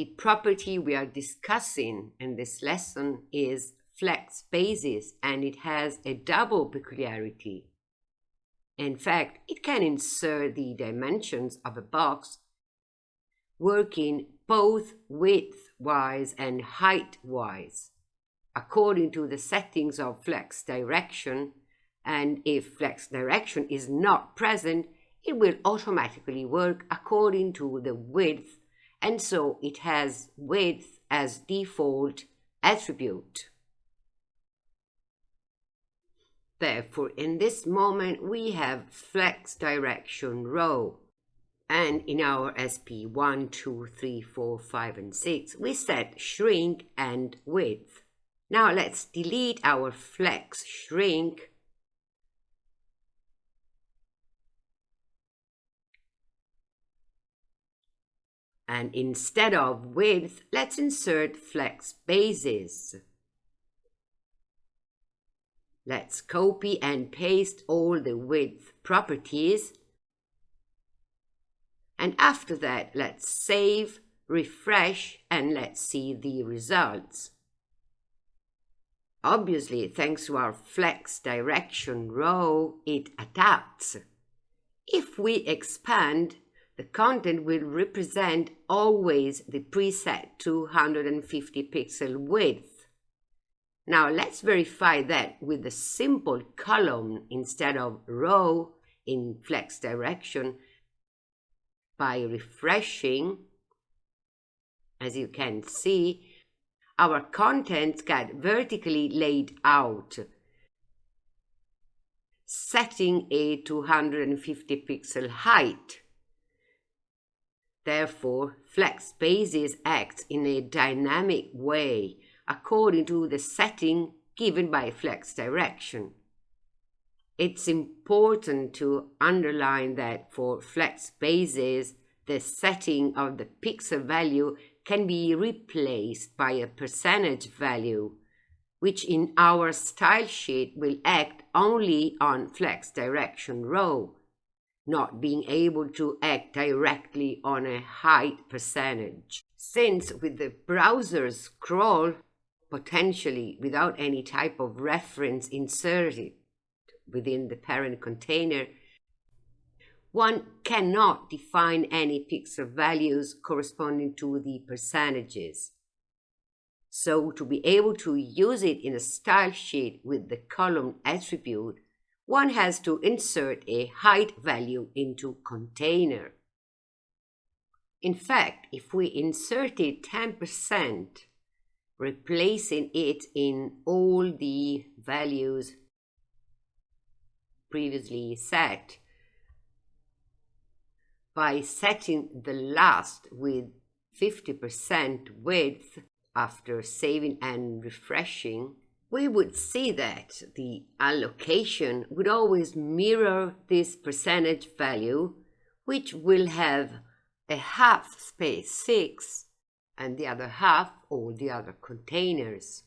The property we are discussing in this lesson is flex basis and it has a double peculiarity. In fact, it can insert the dimensions of a box working both width-wise and height-wise according to the settings of flex direction and if flex direction is not present it will automatically work according to the width and so it has width as default attribute. Therefore, in this moment, we have flex direction row. And in our SP 1, 2, 3, 4, 5, and 6, we set shrink and width. Now let's delete our flex shrink And instead of width, let's insert flex basis. Let's copy and paste all the width properties. And after that, let's save, refresh, and let's see the results. Obviously, thanks to our flex direction row, it adapts. If we expand, the content will represent always the preset 250 pixel width. Now let's verify that with a simple column instead of row in flex direction by refreshing. As you can see, our contents get vertically laid out, setting a 250 pixel height. Therefore, flex basis acts in a dynamic way according to the setting given by flex direction. It's important to underline that for flex basis, the setting of the pixel value can be replaced by a percentage value, which in our style sheet will act only on flex direction row not being able to act directly on a height percentage. Since with the browser scroll, potentially without any type of reference inserted within the parent container, one cannot define any pixel values corresponding to the percentages. So to be able to use it in a style sheet with the column attribute, one has to insert a height value into container. In fact, if we inserted 10%, replacing it in all the values previously set, by setting the last with 50% width after saving and refreshing, we would see that the allocation would always mirror this percentage value, which will have a half space 6 and the other half all the other containers.